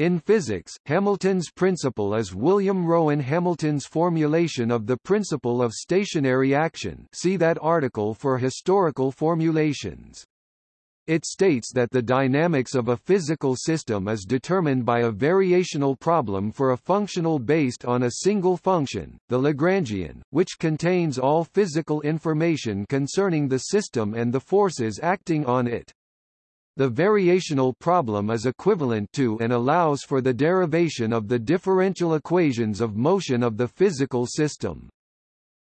In physics, Hamilton's principle is William Rowan Hamilton's formulation of the principle of stationary action see that article for historical formulations. It states that the dynamics of a physical system is determined by a variational problem for a functional based on a single function, the Lagrangian, which contains all physical information concerning the system and the forces acting on it. The variational problem is equivalent to and allows for the derivation of the differential equations of motion of the physical system.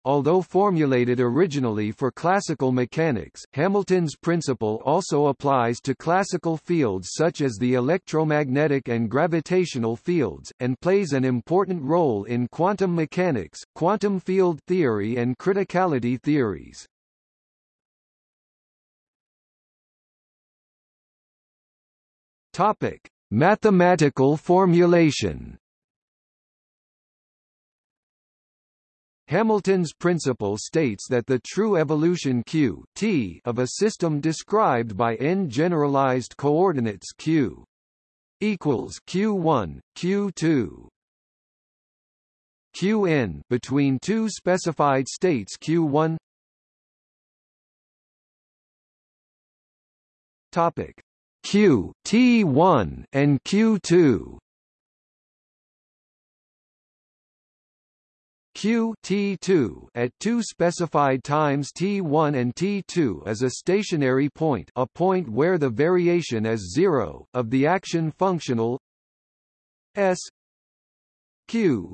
Although formulated originally for classical mechanics, Hamilton's principle also applies to classical fields such as the electromagnetic and gravitational fields, and plays an important role in quantum mechanics, quantum field theory and criticality theories. Topic: Mathematical formulation. Hamilton's principle states that the true evolution q t of a system described by n generalized coordinates q equals q1, q2, qn between two specified states q1 topic q t1 and q2 q t2 at two specified times t1 and t2 is a stationary point a point where the variation is zero, of the action functional s q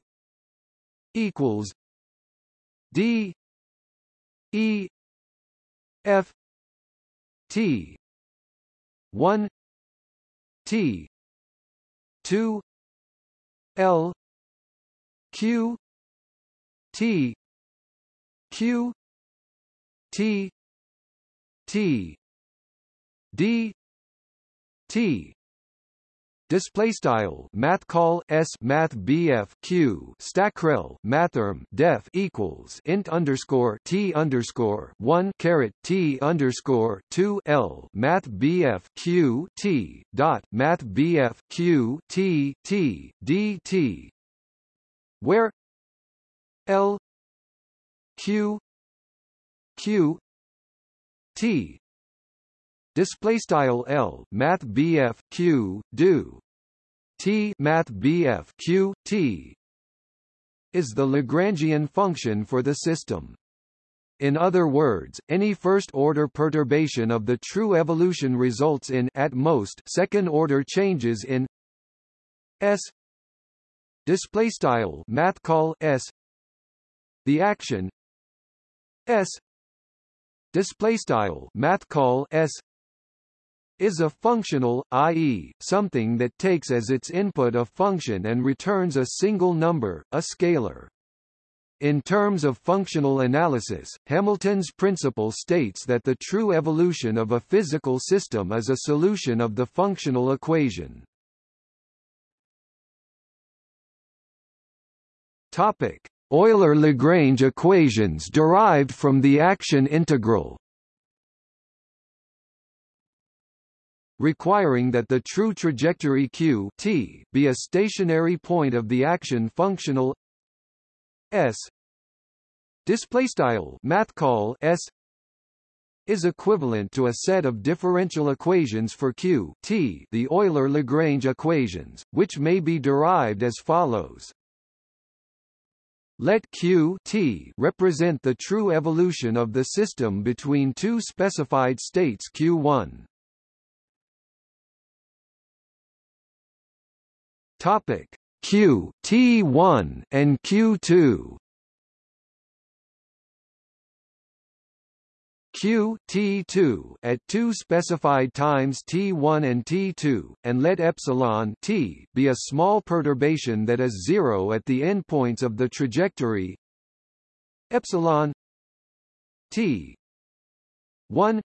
equals d e f t 1 T 2 L Q T Q T T D T Display style math call s math bf q stackrel mathrm def equals int underscore t underscore one caret t underscore two l math bf q t dot math bf q t t d t. Where l q q t display style L math BF Q do T math BF Q T. is the Lagrangian function for the system. In other words, any first-order perturbation of the true evolution results in at most second-order changes in S. Display style math call S. The action S. Display style math call S is a functional, i.e., something that takes as its input a function and returns a single number, a scalar. In terms of functional analysis, Hamilton's principle states that the true evolution of a physical system is a solution of the functional equation. Topic: Euler-Lagrange equations derived from the action integral. Requiring that the true trajectory q t be a stationary point of the action functional s display style math call s is equivalent to a set of differential equations for q t the Euler-Lagrange equations, which may be derived as follows. Let q t represent the true evolution of the system between two specified states q1 Topic. Q T1 and Q2 Q T2 at two specified times T1 and T2 and let epsilon T be a small perturbation that is zero at the endpoints of the trajectory. Epsilon T 1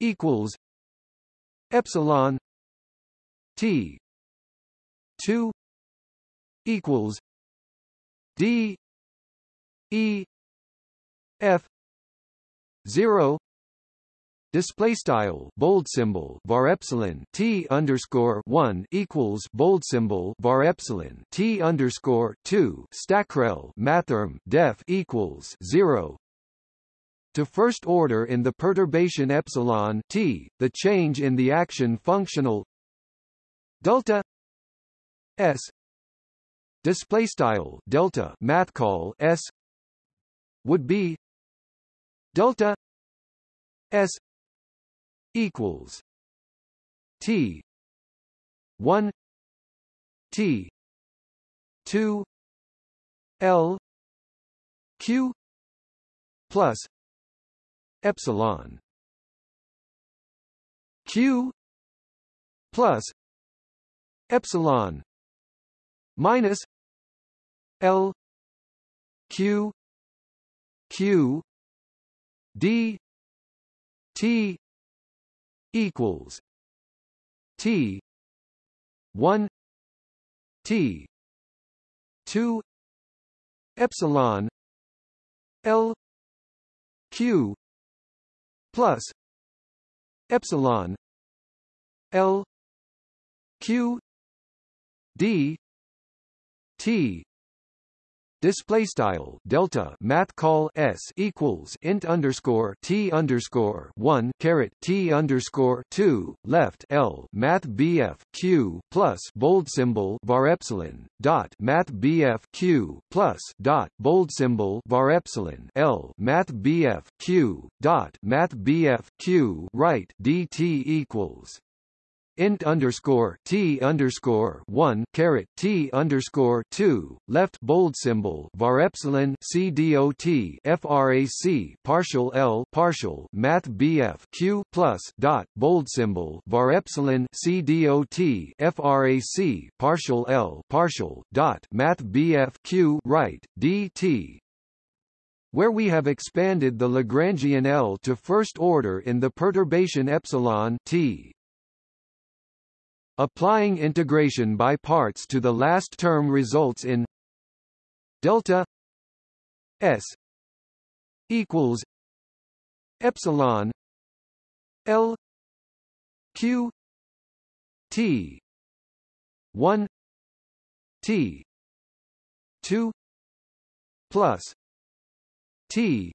equals epsilon T 2 equals D E F zero display style bold symbol var epsilon t underscore one equals bold symbol var epsilon t underscore two stackrel mathrm def equals zero to first order in the perturbation epsilon t, the change in the action functional delta s. Display style delta math call s. Would be delta s equals T one T two L Q plus epsilon. Q plus epsilon minus L Q Q D T equals T one T two epsilon L Q plus epsilon L Q D T. Display style delta math call s equals int underscore t underscore one caret t underscore two left l math bf q plus bold symbol var epsilon dot math bf q plus dot bold symbol var epsilon l math bf q dot math bf q right dt equals int underscore t underscore one caret t underscore two left bold symbol var epsilon c dot frac partial l partial math bf q plus dot bold symbol var epsilon c dot frac partial l partial dot math bf q right dt where we have expanded the Lagrangian L to first order in the perturbation epsilon t Applying integration by parts to the last term results in delta s equals epsilon l q t 1 t 2 plus t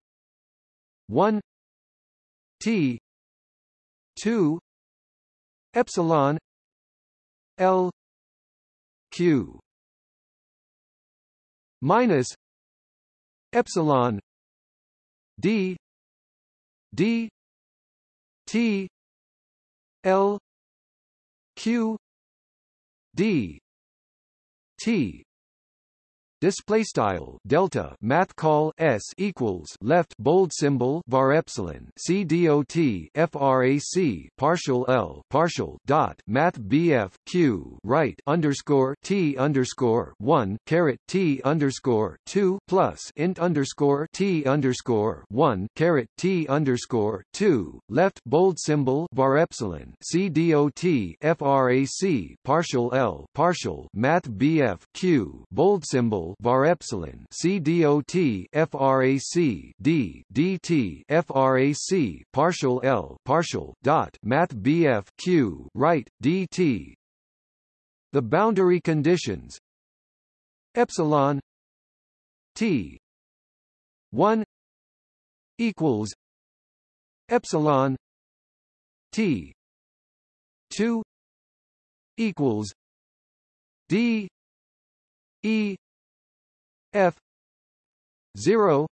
1 t 2 epsilon L Q minus epsilon D D T L Q D T display style delta math call s equals left bold symbol var epsilon c dot frac partial l partial dot math bf q right underscore t underscore one caret t underscore two plus int underscore t underscore one caret t underscore two left bold symbol var epsilon c dot frac partial l partial math bf q bold symbol var epsilon C dot frac D dt frac partial L partial dot math BF Q right dt the boundary conditions. Epsilon T 1 equals epsilon T 2 equals D E f 0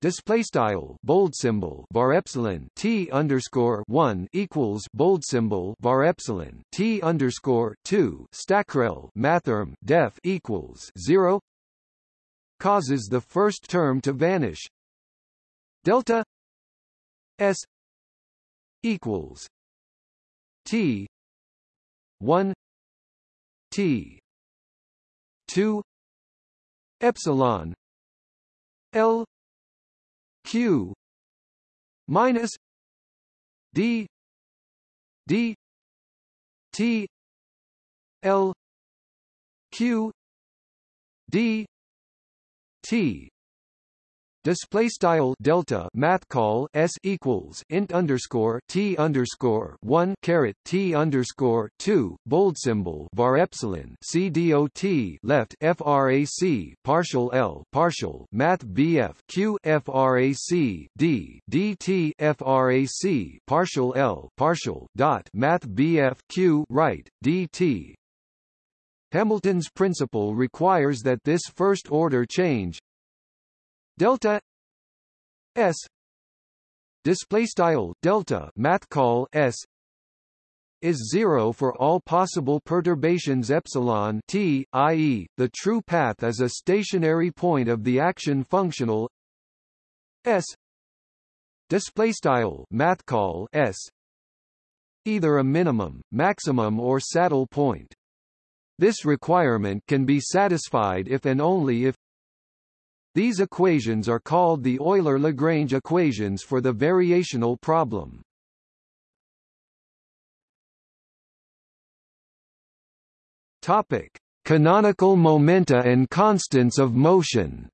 display style bold symbol var epsilon t underscore 1 equals bold symbol var epsilon t underscore 2 stackrel mathrm def equals 0 causes the first term to vanish. Delta s equals t 1 t 2 epsilon L Q minus D D T L Q D T Display style delta math call s equals int underscore t underscore one caret t underscore two bold symbol var epsilon c dot left frac partial l partial math bf q frac d dt frac partial l partial dot math bf q right dt. Hamilton's principle requires that this first order change delta s display style delta math call s is zero for all possible perturbations epsilon t, i.e., the true path is a stationary point of the action functional s display style math call s either a minimum, maximum or saddle point. This requirement can be satisfied if and only if these equations are called the Euler-Lagrange equations for the variational problem. Topic: Canonical momenta and constants of motion.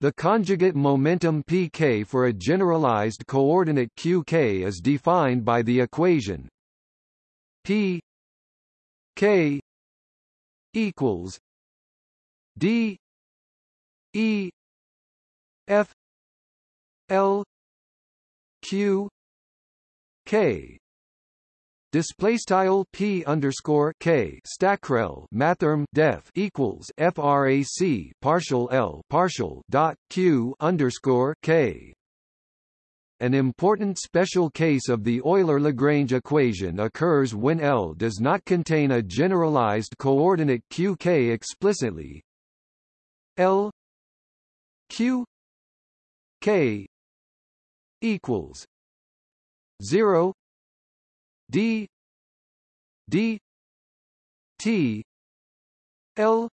The conjugate momentum pk for a generalized coordinate qk is defined by the equation p k equals D E F L Q K. Display style p underscore k. Stackrel mathrm def equals frac partial l partial dot q underscore k. An important special case of the Euler-Lagrange equation occurs when L does not contain a generalized coordinate qk explicitly, L Q K equals zero D D T L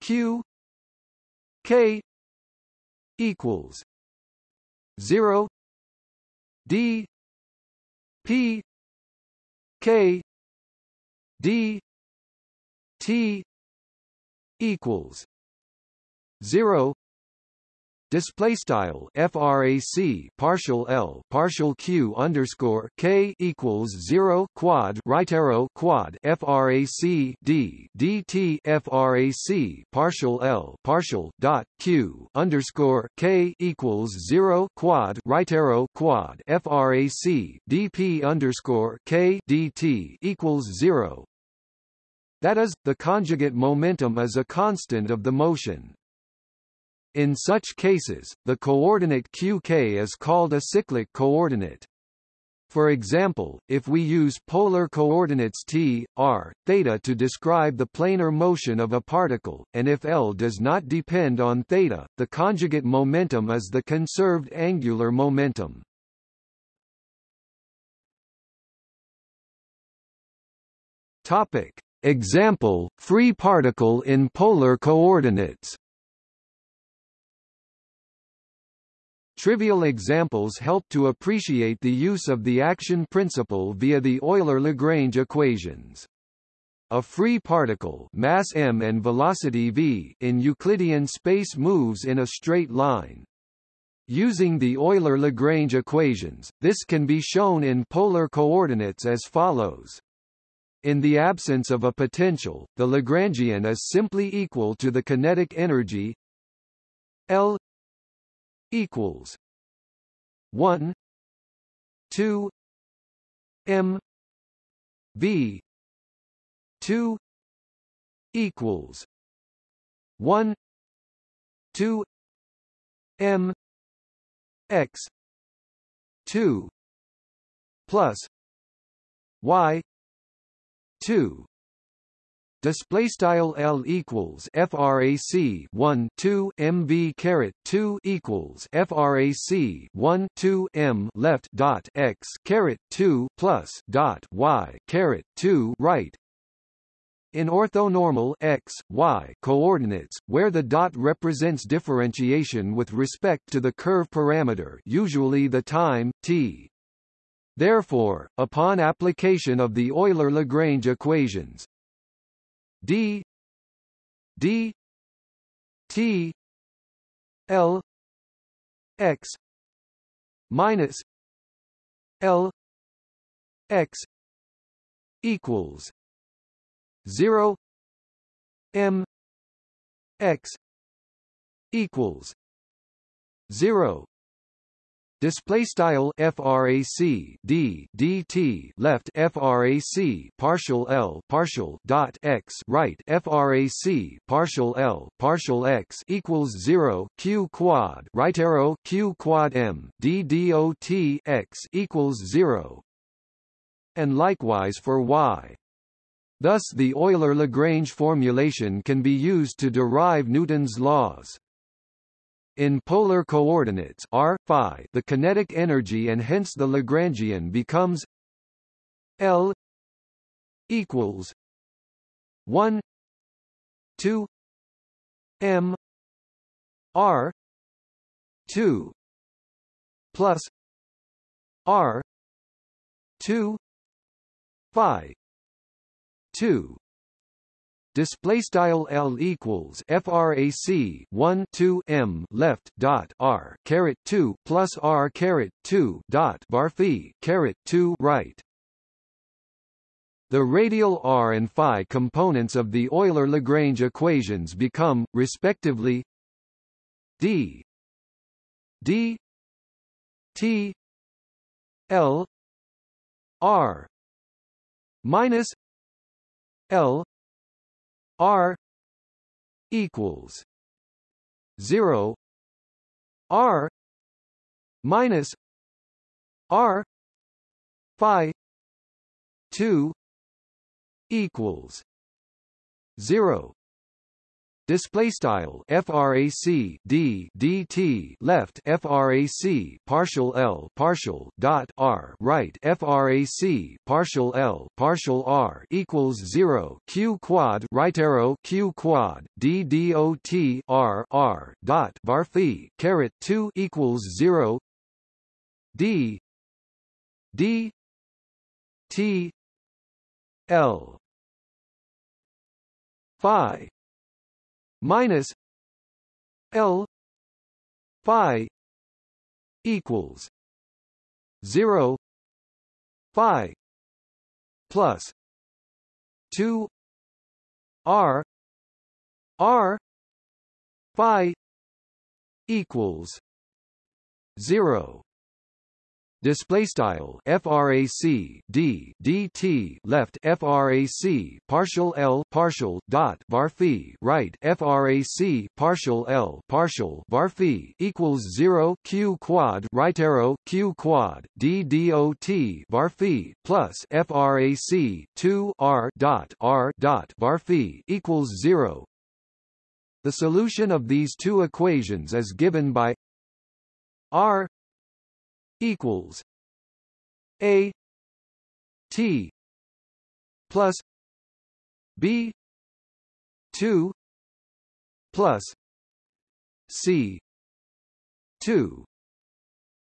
Q K equals zero D P K D T equals 0 display style frac partial l partial q underscore k equals 0 quad right arrow quad frac d dt frac partial l partial dot q underscore k equals 0 quad right arrow quad frac dp underscore k dt equals 0 that is, the conjugate momentum is a constant of the motion. In such cases, the coordinate qk is called a cyclic coordinate. For example, if we use polar coordinates t, r, theta to describe the planar motion of a particle, and if L does not depend on theta, the conjugate momentum is the conserved angular momentum. Topic. Example, free particle in polar coordinates Trivial examples help to appreciate the use of the action principle via the Euler-Lagrange equations. A free particle mass m and velocity v in Euclidean space moves in a straight line. Using the Euler-Lagrange equations, this can be shown in polar coordinates as follows. In the absence of a potential, the Lagrangian is simply equal to the kinetic energy L equals one two M V two equals one two M X two plus Y two display style L equals frac 1 2 mv caret 2 equals frac 1 2 m left dot x caret 2 plus dot y caret 2 right in orthonormal x, y coordinates, where the dot represents differentiation with respect to the curve parameter usually the time, t. Therefore, upon application of the Euler-Lagrange equations, d d T L X minus L X equals zero M X equals zero Display style frac d dt left frac partial l partial dot x right frac partial l partial x equals zero q quad right arrow q quad m d dot x equals zero, and likewise for y. Thus the Euler-Lagrange formulation can be used to derive Newton's laws. In polar coordinates r, phi, the kinetic energy and hence the Lagrangian becomes L equals 1 2 m r 2 plus r 2 phi 2 display style L equals frac 1 2 m left dot r caret 2 plus r caret 2 dot var phi caret 2 right. The radial r and phi components of the Euler-Lagrange equations become, respectively, d d t l r minus l R equals zero R minus R Phi two equals zero Display style frac d dt left frac partial l partial dot r right frac partial l partial r equals zero q quad right arrow q quad d dot r r dot var phi caret two equals zero d d t l phi minus L phi equals zero phi plus two R R phi equals zero display style frac d dt left frac partial l partial dot var phi right frac partial l partial var phi equals 0 q quad right arrow q quad d dot var phi plus frac 2 r dot r dot var phi equals 0 the solution of these two equations is given by r equals A T plus B two plus C two.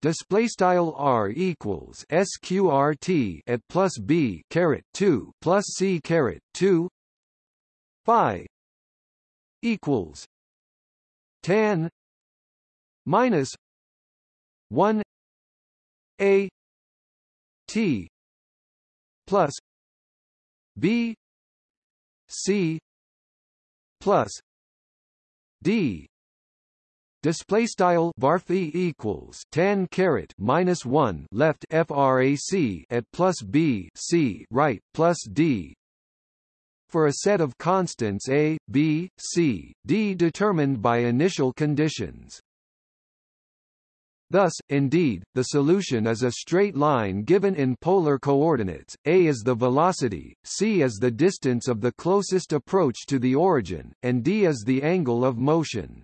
Display style r equals sqrt at plus b caret two plus c caret two phi equals tan minus one a T plus B C plus D Display style varphi equals tan caret minus one left frac at plus b c right plus d for a set of constants a, b, c, d determined by initial conditions. Thus, indeed, the solution is a straight line given in polar coordinates, a is the velocity, c is the distance of the closest approach to the origin, and d is the angle of motion.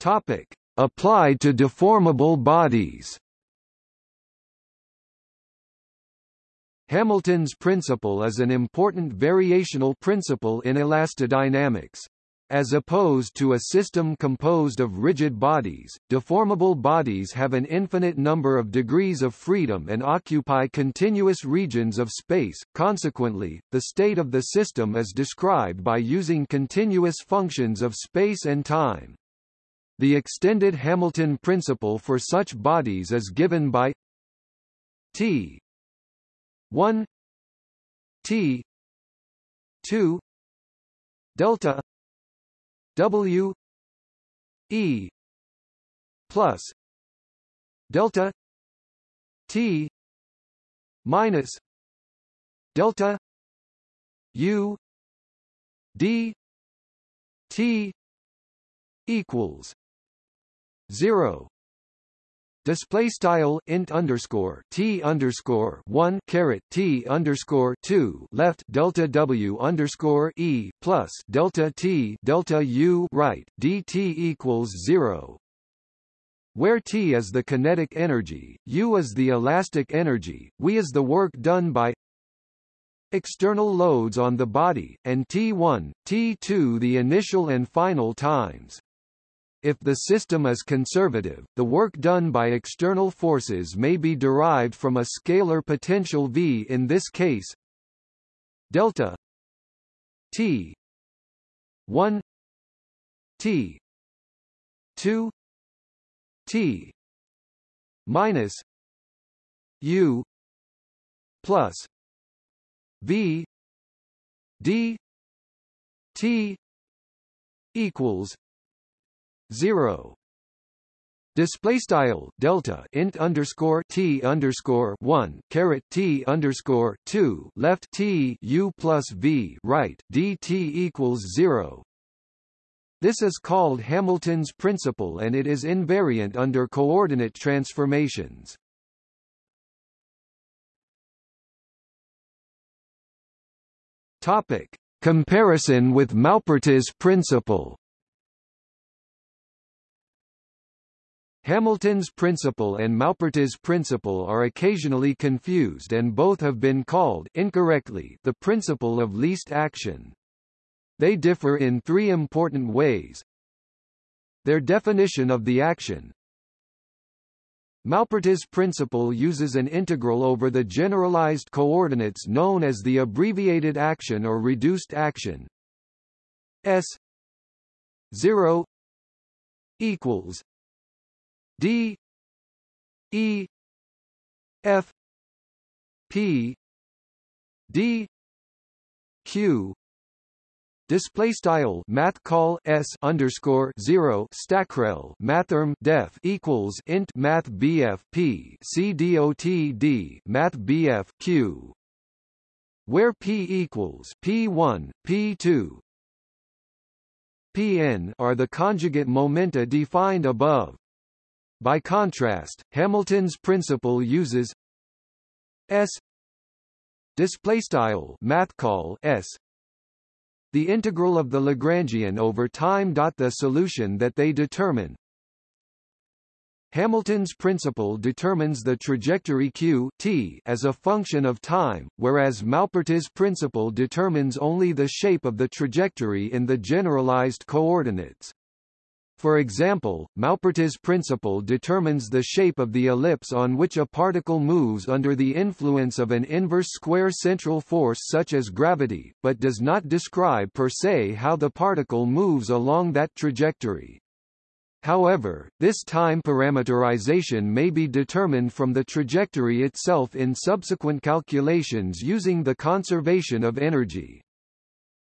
Topic. Applied to deformable bodies Hamilton's principle is an important variational principle in elastodynamics. As opposed to a system composed of rigid bodies, deformable bodies have an infinite number of degrees of freedom and occupy continuous regions of space, consequently, the state of the system is described by using continuous functions of space and time. The extended Hamilton principle for such bodies is given by T. 1 T. 2 delta W E plus delta T minus delta U D T equals zero display style int underscore t underscore one t underscore two left delta w underscore e plus delta t delta u right dt equals zero where T is the kinetic energy, U is the elastic energy, V is the work done by external loads on the body, and T1, T2 the initial and final times. If the system is conservative, the work done by external forces may be derived from a scalar potential V in this case. Delta T 1 T 2 T minus U plus V D T equals zero Display style delta int underscore t underscore one caret t underscore two left t u plus v right dt equals zero. This is called Hamilton's principle and it is invariant under coordinate transformations. Topic: Comparison with Maupertuis principle. Hamilton's principle and Maupertuis principle are occasionally confused and both have been called incorrectly the principle of least action. They differ in three important ways. Their definition of the action, Maupertuis principle uses an integral over the generalized coordinates known as the abbreviated action or reduced action s 0 equals d e f p d q. Display style math call s underscore zero stackrel mathrm def equals int math bf p c dot d math bf q, where p equals p1, p2, pn are the conjugate momenta defined above. By contrast, Hamilton's principle uses s display style math call s the integral of the Lagrangian over time. dot The solution that they determine Hamilton's principle determines the trajectory q t as a function of time, whereas Maupertuis' principle determines only the shape of the trajectory in the generalized coordinates. For example, Maupertuis' principle determines the shape of the ellipse on which a particle moves under the influence of an inverse square central force such as gravity, but does not describe per se how the particle moves along that trajectory. However, this time parameterization may be determined from the trajectory itself in subsequent calculations using the conservation of energy.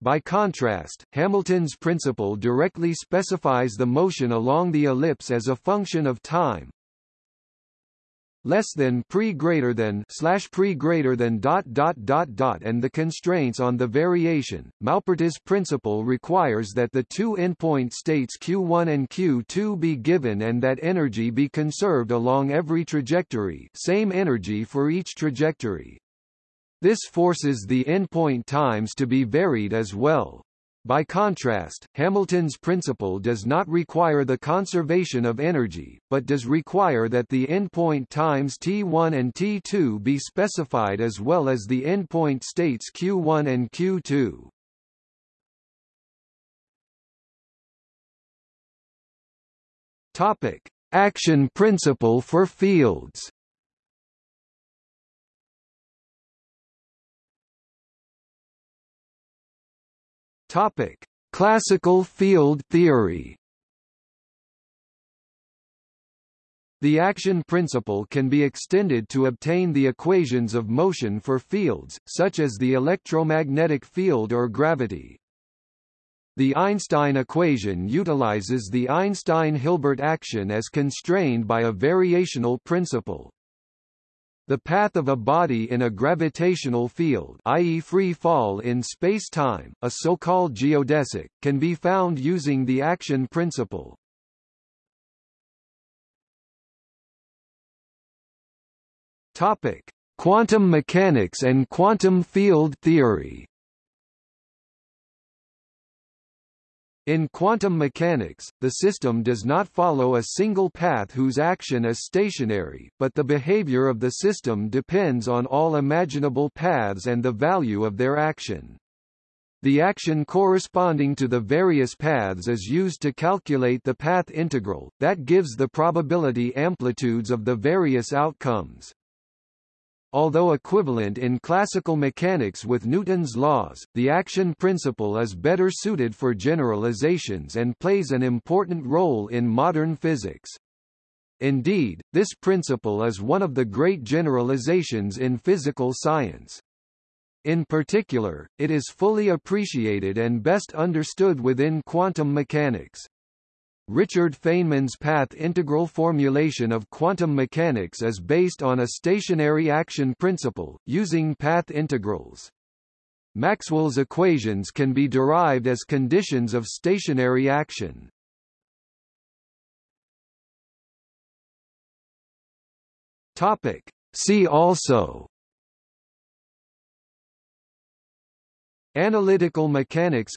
By contrast, Hamilton's principle directly specifies the motion along the ellipse as a function of time less than pre greater than slash pre greater than dot dot dot dot and the constraints on the variation. Maupertuis' principle requires that the two endpoint states q1 and q2 be given and that energy be conserved along every trajectory, same energy for each trajectory. This forces the endpoint times to be varied as well. By contrast, Hamilton's principle does not require the conservation of energy, but does require that the endpoint times T1 and T2 be specified as well as the endpoint states Q1 and Q2. Topic: Action principle for fields. Topic: Classical field theory. The action principle can be extended to obtain the equations of motion for fields, such as the electromagnetic field or gravity. The Einstein equation utilizes the Einstein-Hilbert action as constrained by a variational principle. The path of a body in a gravitational field i.e. free fall in space-time, a so-called geodesic, can be found using the action principle. Topic: Quantum mechanics and quantum field theory. In quantum mechanics, the system does not follow a single path whose action is stationary, but the behavior of the system depends on all imaginable paths and the value of their action. The action corresponding to the various paths is used to calculate the path integral, that gives the probability amplitudes of the various outcomes. Although equivalent in classical mechanics with Newton's laws, the action principle is better suited for generalizations and plays an important role in modern physics. Indeed, this principle is one of the great generalizations in physical science. In particular, it is fully appreciated and best understood within quantum mechanics. Richard Feynman's path integral formulation of quantum mechanics is based on a stationary action principle, using path integrals. Maxwell's equations can be derived as conditions of stationary action. Topic. See also Analytical mechanics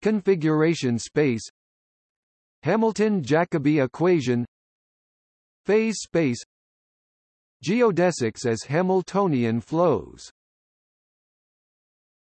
Configuration space Hamilton-Jacobi equation Phase space Geodesics as Hamiltonian flows